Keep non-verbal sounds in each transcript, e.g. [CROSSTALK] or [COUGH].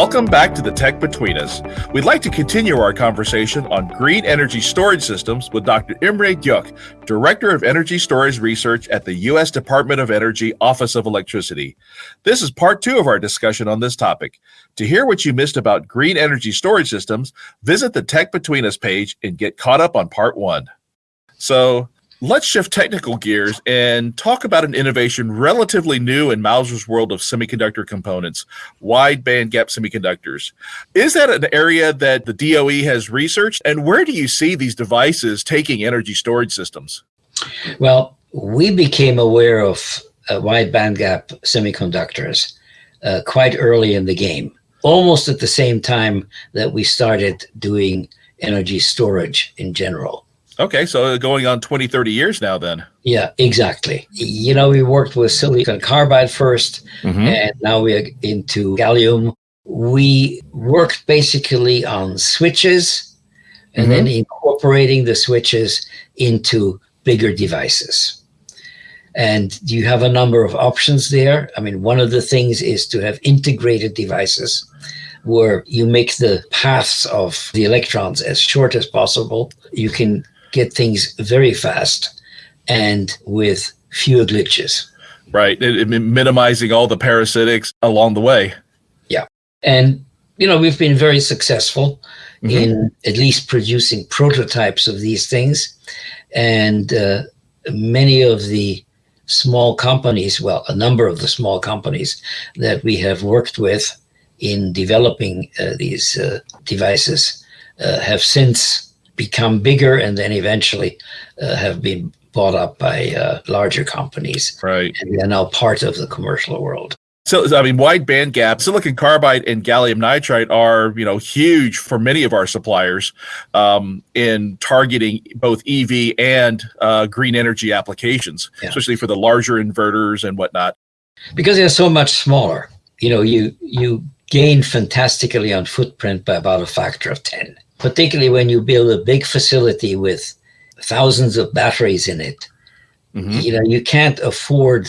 Welcome back to the Tech Between Us. We'd like to continue our conversation on green energy storage systems with Dr. Imre Gyuk, Director of Energy Storage Research at the U.S. Department of Energy Office of Electricity. This is part two of our discussion on this topic. To hear what you missed about green energy storage systems, visit the Tech Between Us page and get caught up on part one. So, Let's shift technical gears and talk about an innovation relatively new in Mouser's world of semiconductor components, wide bandgap semiconductors. Is that an area that the DOE has researched? And where do you see these devices taking energy storage systems? Well, we became aware of uh, wide bandgap semiconductors uh, quite early in the game, almost at the same time that we started doing energy storage in general. Okay, so going on 20, 30 years now then. Yeah, exactly. You know, we worked with silicon carbide 1st mm -hmm. and now we're into gallium. We worked basically on switches and mm -hmm. then mm-hmm. incorporating the switches into bigger devices. And you have a number of options there. I mean, one of the things is to have integrated devices where you make the paths of the electrons as short as possible. You can get things very fast and with fewer glitches. Right. It, it, minimizing all the parasitics along the way. Yeah. And, you know, we've been very successful mm -hmm. in at least producing prototypes of these things. And uh, many of the small companies, well, a number of the small companies that we have worked with in developing uh, these uh, devices uh, have since become bigger and then eventually uh, have been bought up by uh, larger companies. Right. And they're now part of the commercial world. So, I mean, wide band gap, silicon carbide and gallium nitride are, you know, huge for many of our suppliers um, in targeting both EV and uh, green energy applications, yeah. especially for the larger inverters and whatnot. Because they're so much smaller, you know, you you gain fantastically on footprint by about a factor of 10 particularly when you build a big facility with thousands of batteries in it. Mm -hmm. You know, you can't afford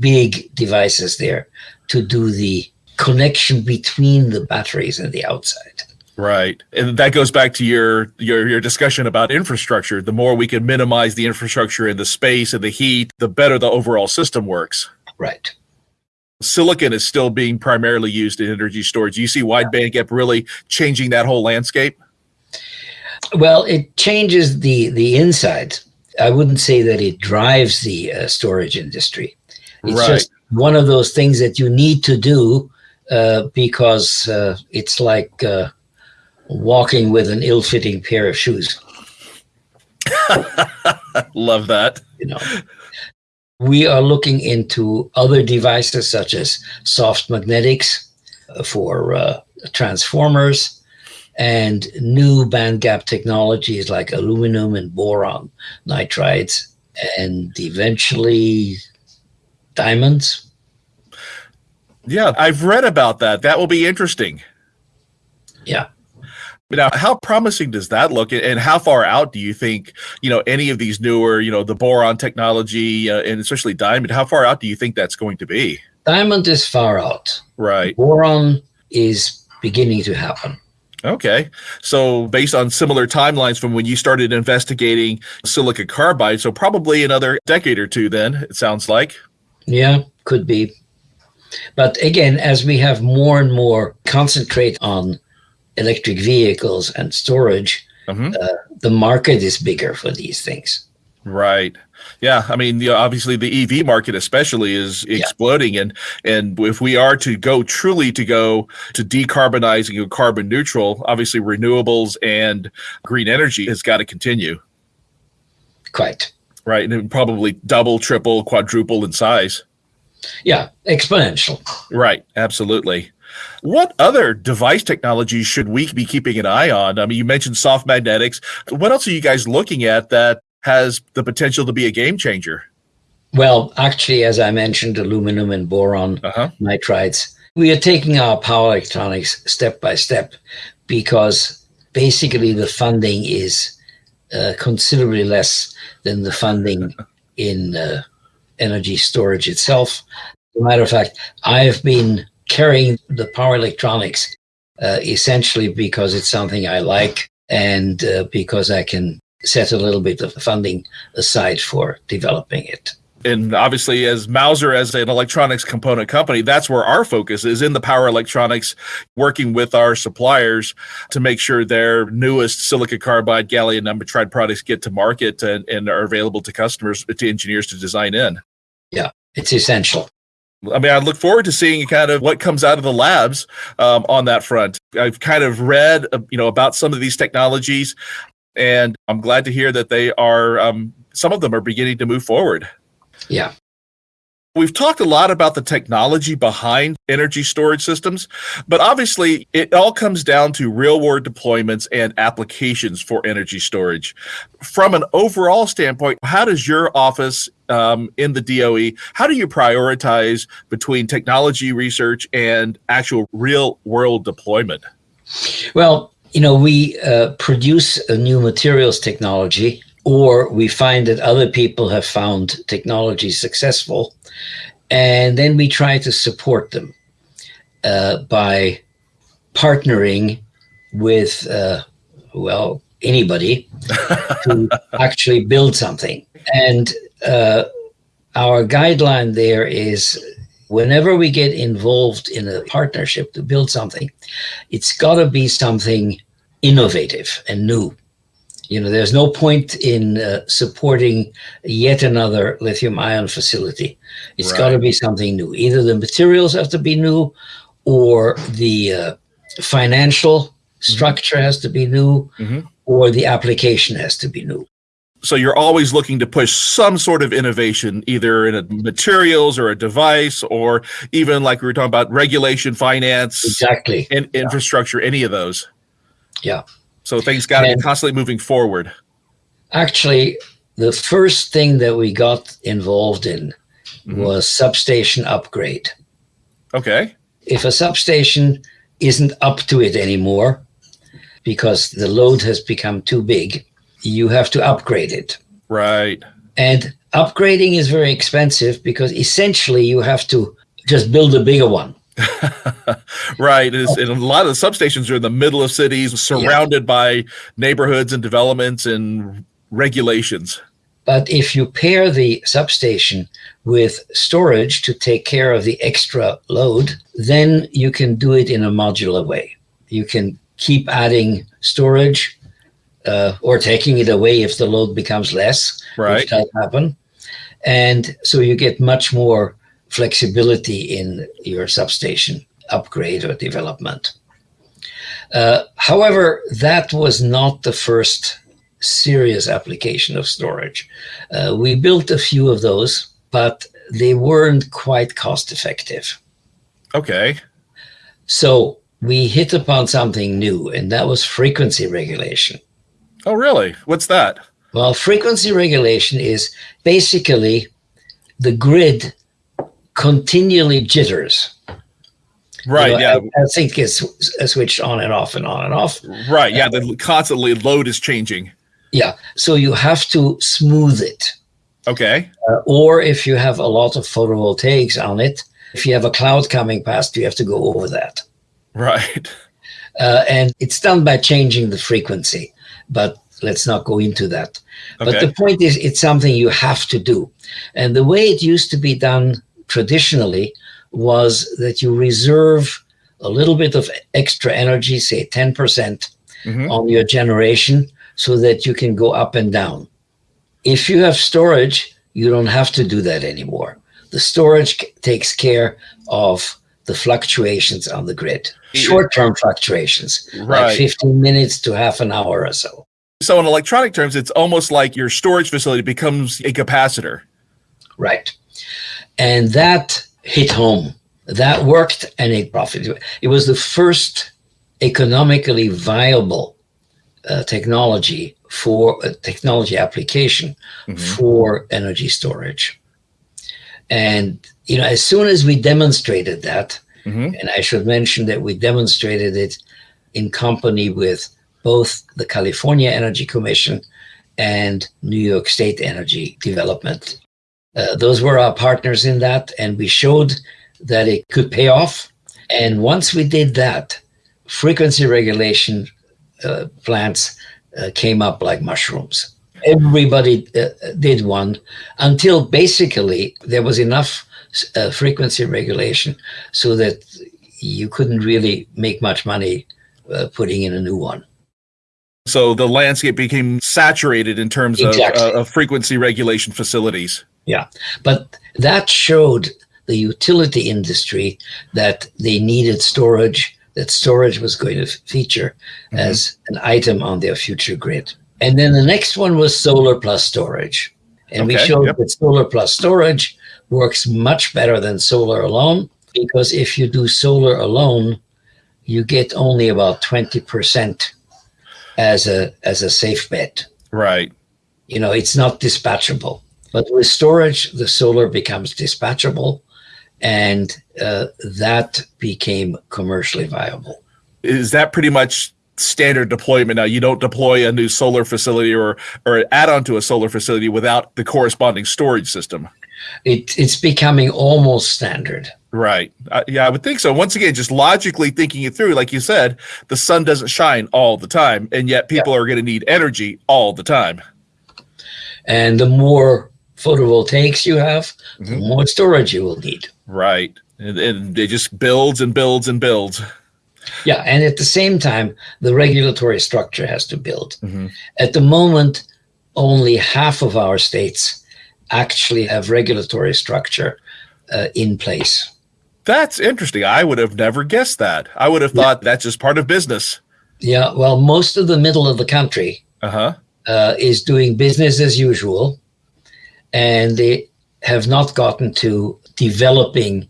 big devices there to do the connection between the batteries and the outside. Right. And that goes back to your, your your discussion about infrastructure. The more we can minimize the infrastructure and the space and the heat, the better the overall system works. Right. Silicon is still being primarily used in energy storage. You see wide bandgap really changing that whole landscape? Well, it changes the the insides. I wouldn't say that it drives the uh, storage industry. It's right. just one of those things that you need to do uh, because uh, it's like uh, walking with an ill-fitting pair of shoes. [LAUGHS] Love that. You know, we are looking into other devices such as soft magnetics for uh, transformers and new band gap technologies like aluminum and boron nitrides, and eventually diamonds. Yeah, I've read about that. That will be interesting. Yeah. Now, how promising does that look, and how far out do you think you know any of these newer, you know, the boron technology, uh, and especially diamond? How far out do you think that's going to be? Diamond is far out. Right. Boron is beginning to happen. Okay. So based on similar timelines from when you started investigating silicon carbide, so probably another decade or two then, it sounds like. Yeah, could be. But again, as we have more and more concentrate on electric vehicles and storage, mm -hmm. uh, the market is bigger for these things. Right. Yeah, I mean, obviously the EV market especially is exploding, yeah. and and if we are to go truly to go to decarbonizing and carbon neutral, obviously renewables and green energy has got to continue. Quite right, and it would probably double, triple, quadruple in size. Yeah, exponential. Right, absolutely. What other device technologies should we be keeping an eye on? I mean, you mentioned soft magnetics. What else are you guys looking at that has the potential to be a game changer? Well, actually, as I mentioned, aluminum and boron uh -huh. nitrides, we are taking our power electronics step by step because basically the funding is uh, considerably less than the funding [LAUGHS] in uh, energy storage itself. As a matter of fact, I have been carrying the power electronics uh, essentially because it's something I like and uh, because I can set a little bit of funding aside for developing it and obviously as Mouser as an electronics component company, that's where our focus is in the power electronics, working with our suppliers to make sure their newest silicon carbide gallium nitride products get to market and, and are available to customers, to engineers to design in. Yeah, it's essential. I mean, I look forward to seeing kind of what comes out of the labs um, on that front. I've kind of read, uh, you know, about some of these technologies, and I'm glad to hear that they are. Um, some of them are beginning to move forward. Yeah. We've talked a lot about the technology behind energy storage systems, but obviously it all comes down to real world deployments and applications for energy storage. From an overall standpoint, how does your office um, in the DOE, how do you prioritize between technology research and actual real world deployment? Well, you know, we uh, produce a new materials technology or we find that other people have found technology successful, and then we try to support them uh, by partnering with, uh, well, anybody [LAUGHS] to actually build something. And uh, our guideline there is whenever we get involved in a partnership to build something, it's got to be something innovative and new. You know, there's no point in uh, supporting yet another lithium ion facility. It's right. got to be something new. Either the materials have to be new or the uh, financial structure mm -hmm. has to be new mm -hmm. or the application has to be new. So you're always looking to push some sort of innovation, either in a materials or a device, or even like we were talking about regulation, finance, exactly, and infrastructure, any of those. Yeah. So things got to be constantly moving forward. Actually, the first thing that we got involved in mm -hmm. was substation upgrade. Okay. If a substation isn't up to it anymore because the load has become too big, you have to upgrade it. Right. And upgrading is very expensive because essentially you have to just build a bigger one. [LAUGHS] right. Is, and a lot of the substations are in the middle of cities, surrounded yeah. by neighborhoods and developments and regulations. But if you pair the substation with storage to take care of the extra load, then you can do it in a modular way. You can keep adding storage uh, or taking it away if the load becomes less, right. which does happen. And so you get much more flexibility in your substation upgrade or development. Uh, however, that was not the first serious application of storage. Uh, we built a few of those, but they weren't quite cost effective. Okay. So we hit upon something new, and that was frequency regulation. Oh, really? What's that? Well, frequency regulation is basically the grid continually jitters. Right. You know, yeah. I, I think it's switched on and off and on and off. Right. Yeah. The constantly load is changing. Yeah. So you have to smooth it. Okay. Uh, or if you have a lot of photovoltaics on it, if you have a cloud coming past, you have to go over that. Right. Uh, and it's done by changing the frequency, but let's not go into that. Okay. But the point is, it's something you have to do. And the way it used to be done traditionally was that you reserve a little bit of extra energy, say 10% mm -hmm. on your generation so that you can go up and down. If you have storage, you don't have to do that anymore. The storage takes care of the fluctuations on the grid, short-term fluctuations, right. like 15 minutes to half an hour or so. So in electronic terms, it's almost like your storage facility becomes a capacitor. Right. And that hit home. That worked and it profited. It was the first economically viable uh, technology for a technology application mm -hmm. for energy storage. And, you know, as soon as we demonstrated that, mm -hmm. and I should mention that we demonstrated it in company with both the California Energy Commission and New York State Energy Development uh, those were our partners in that, and we showed that it could pay off. And once we did that, frequency regulation uh, plants uh, came up like mushrooms. Everybody uh, did one until basically there was enough uh, frequency regulation so that you couldn't really make much money uh, putting in a new one. So the landscape became saturated in terms exactly. of, uh, of frequency regulation facilities. Yeah, but that showed the utility industry that they needed storage, that storage was going to feature mm-hmm. as an item on their future grid. And then the next one was solar plus storage. And okay, we showed yep. that solar plus storage works much better than solar alone because if you do solar alone, you get only about 20% as a as a safe bet. Right. You know, it's not dispatchable. But with storage, the solar becomes dispatchable and uh, that became commercially viable. Is that pretty much standard deployment now? You don't deploy a new solar facility or or add on to a solar facility without the corresponding storage system. It, it's becoming almost standard. Right. Uh, yeah, I would think so. Once again, just logically thinking it through, like you said, the sun doesn't shine all the time, and yet people yeah. are going to need energy all the time. And the more photovoltaics you have, mm-hmm. the more storage you will need. Right. And, and it just builds and builds and builds. Yeah. And at the same time, the regulatory structure has to build. Mm-hmm. At the moment, only half of our states actually have regulatory structure uh, in place. That's interesting. I would have never guessed that. I would have thought yeah. that's just part of business. Yeah. Well, most of the middle of the country uh-huh. uh, is doing business as usual and they have not gotten to developing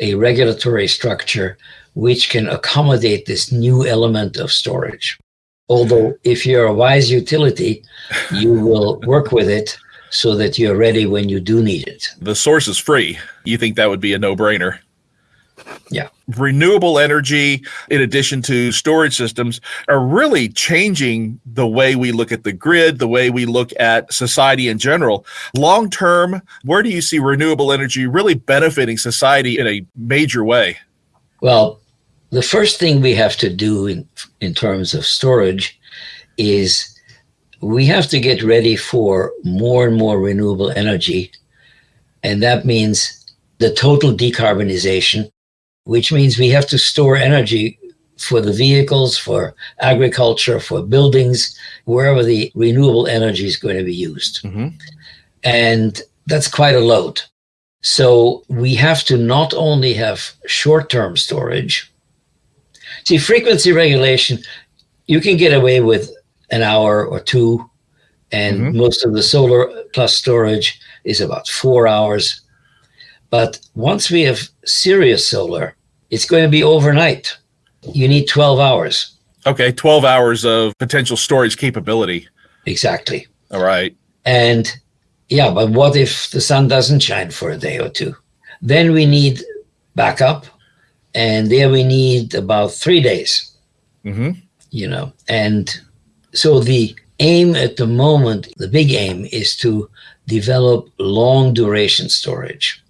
a regulatory structure which can accommodate this new element of storage. Although, mm-hmm. if you're a wise utility, you will [LAUGHS] work with it so that you're ready when you do need it. The source is free. You think that would be a no brainer? Yeah. Renewable energy, in addition to storage systems, are really changing the way we look at the grid, the way we look at society in general. Long term, where do you see renewable energy really benefiting society in a major way? Well, the first thing we have to do in, in terms of storage is we have to get ready for more and more renewable energy. And that means the total decarbonization which means we have to store energy for the vehicles, for agriculture, for buildings, wherever the renewable energy is going to be used. Mm-hmm. And that's quite a load. So we have to not only have short term storage. See, frequency regulation, you can get away with an hour or two, and mm-hmm. most of the solar plus storage is about four hours. But once we have serious solar, it's going to be overnight. You need 12 hours. Okay, 12 hours of potential storage capability. Exactly. All right. And yeah, but what if the sun doesn't shine for a day or two? Then we need backup, and there we need about three days. Mm-hmm. You know, and so the aim at the moment, the big aim is to develop long duration storage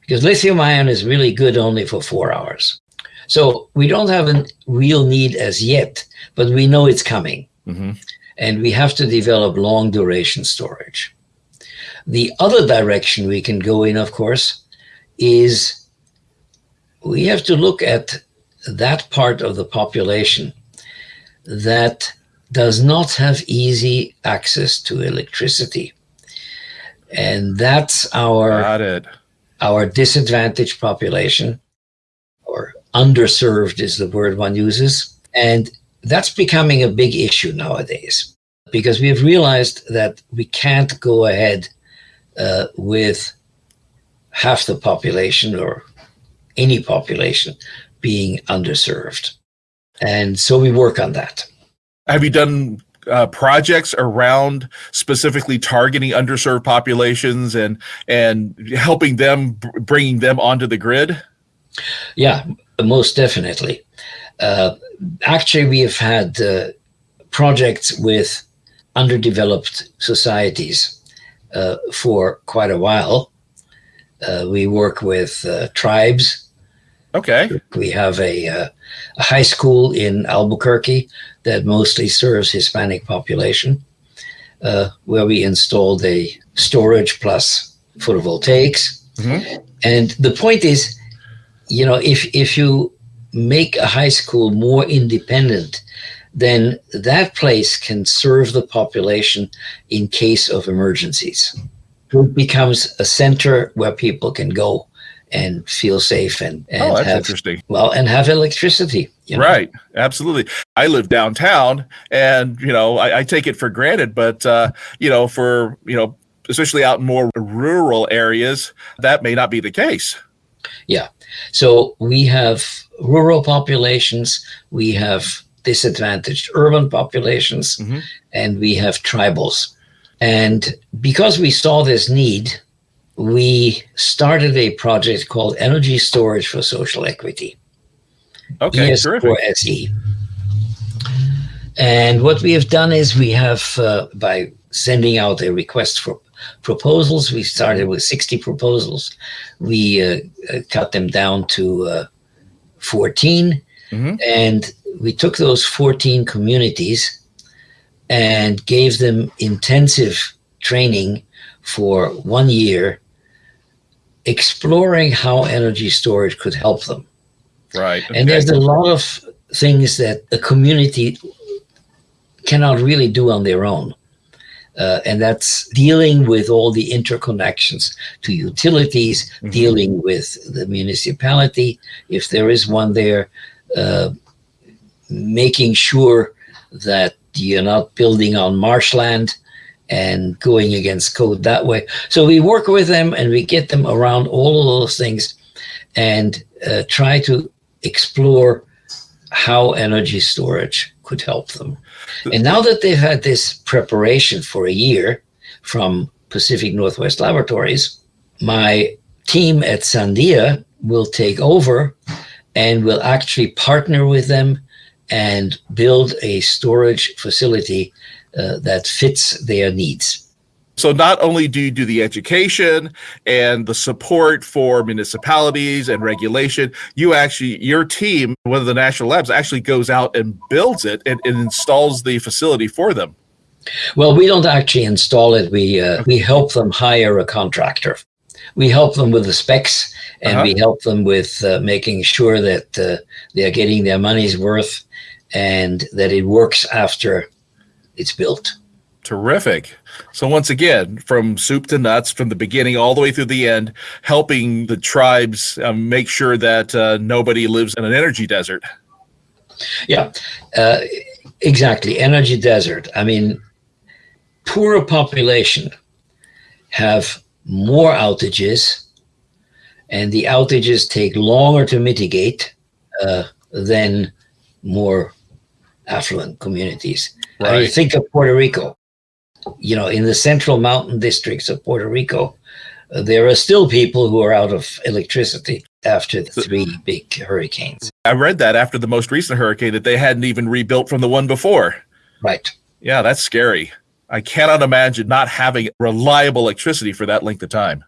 because lithium ion is really good only for four hours. So we don't have a real need as yet, but we know it's coming. Mm-hmm. And we have to develop long duration storage. The other direction we can go in, of course, is we have to look at that part of the population that does not have easy access to electricity. And that's our our disadvantaged population, or underserved is the word one uses. And that's becoming a big issue nowadays because we've realized that we can't go ahead uh, with half the population or any population being underserved. And so we work on that. Have you done uh, projects around specifically targeting underserved populations and and helping them bringing them onto the grid yeah most definitely uh, actually we have had uh, projects with underdeveloped societies uh, for quite a while uh, we work with uh, tribes Okay. We have a, uh, a high school in Albuquerque that mostly serves Hispanic population, uh, where we installed a storage plus photovoltaics. Mm-hmm. And the point is, you know, if if you make a high school more independent, then that place can serve the population in case of emergencies. It becomes a center where people can go and feel safe and, and oh, that's have, interesting. Well, and have electricity. You know? Right. Absolutely. I live downtown and, you know, I, I take it for granted, but, uh, you know, for, you know, especially out in more rural areas, that may not be the case. Yeah. So we have rural populations, we have disadvantaged urban populations, mm-hmm. and we have tribals. And because we saw this need, we started a project called Energy Storage for Social Equity. Okay, ES4SE. And what we have done is we have, uh, by sending out a request for proposals, we started with 60 proposals. We uh, uh, cut them down to uh, 14. Mm-hmm. And we took those 14 communities and gave them intensive training for one year exploring how energy storage could help them. Right. Okay. And there's a lot of things that a community cannot really do on their own. Uh, and that's dealing with all the interconnections to utilities, mm-hmm. dealing with the municipality, if there is one there, uh, making sure that you're not building on marshland and going against code that way. So we work with them and we get them around all of those things and uh, try to explore how energy storage could help them. And now that they've had this preparation for a year from Pacific Northwest Laboratories, my team at Sandia will take over and will actually partner with them and build a storage facility uh, that fits their needs. So not only do you do the education and the support for municipalities and regulation, you actually your team, one of the national labs, actually goes out and builds it and, and installs the facility for them. Well, we don't actually install it. We uh, we help them hire a contractor. We help them with the specs, and uh-huh. we help them with uh, making sure that uh, they are getting their money's worth, and that it works after it's built. Terrific. So once again, from soup to nuts, from the beginning all the way through the end, helping the tribes um, make sure that uh, nobody lives in an energy desert. Yeah, uh, exactly. Energy desert. I mean, poorer population have more outages, and the outages take longer to mitigate uh, than more affluent communities. Right. I mean, think of Puerto Rico you know, in the central mountain districts of Puerto Rico, there are still people who are out of electricity after the three big hurricanes. I read that after the most recent hurricane that they hadn't even rebuilt from the one before. Right. Yeah, that's scary. I cannot imagine not having reliable electricity for that length of time.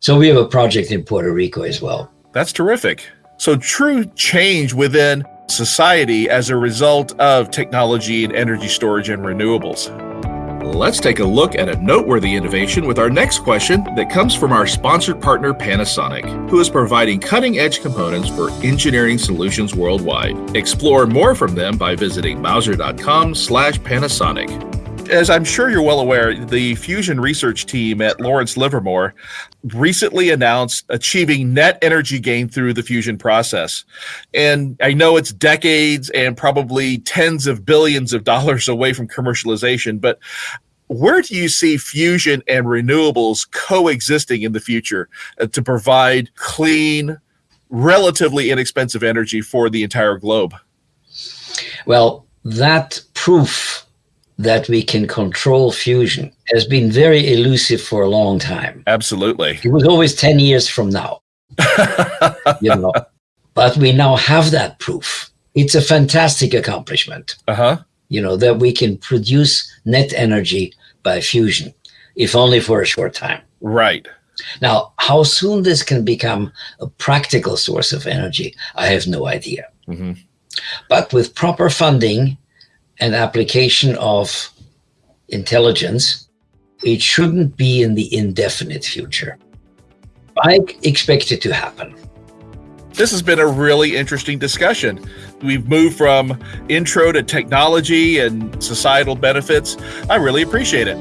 So we have a project in Puerto Rico as well. That's terrific. So true change within society as a result of technology and energy storage and renewables. Let's take a look at a noteworthy innovation with our next question that comes from our sponsored partner Panasonic, who is providing cutting edge components for engineering solutions worldwide. Explore more from them by visiting mouser.com slash Panasonic as I'm sure you're well aware, the fusion research team at Lawrence Livermore recently announced achieving net energy gain through the fusion process. And I know it's decades and probably tens of billions of dollars [LAUGHS] away from commercialization, but where do you see fusion and renewables coexisting in the future uh, to provide clean, relatively inexpensive energy for the entire globe? Well, that proof that we can control fusion has been very elusive for a long time. Absolutely. It was always 10 years from now. [LAUGHS] you know. But we now have that proof. It's a fantastic accomplishment. Uh-huh. You know, that we can produce net energy by fusion, if only for a short time. Right. Now, how soon this can become a practical source of energy, I have no idea. Mm-hmm. But with proper funding and application of intelligence, it shouldn't be in the indefinite future. I expect it to happen. This has been a really interesting discussion. We've moved from intro to technology and societal benefits. I really appreciate it.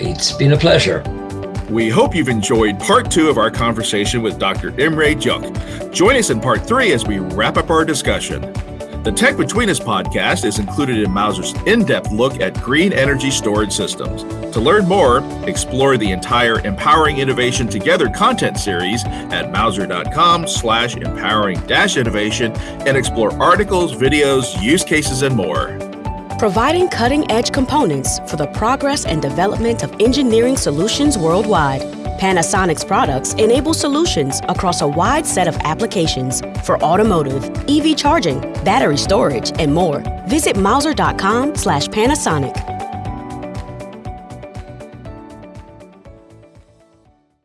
It's been a pleasure. We hope you've enjoyed part two of our conversation with Dr. Imre Gyuk. Join us in part three as we wrap up our discussion. The Tech Between Us podcast is included in Mouser's in depth look at green energy storage systems. To learn more, explore the entire Empowering Innovation Together content series at mouser.com slash empowering dash innovation and explore articles, videos, use cases, and more. Providing cutting edge components for the progress and development of engineering solutions worldwide. Panasonic's products enable solutions across a wide set of applications for automotive, EV charging, battery storage, and more. Visit Mouser.com slash Panasonic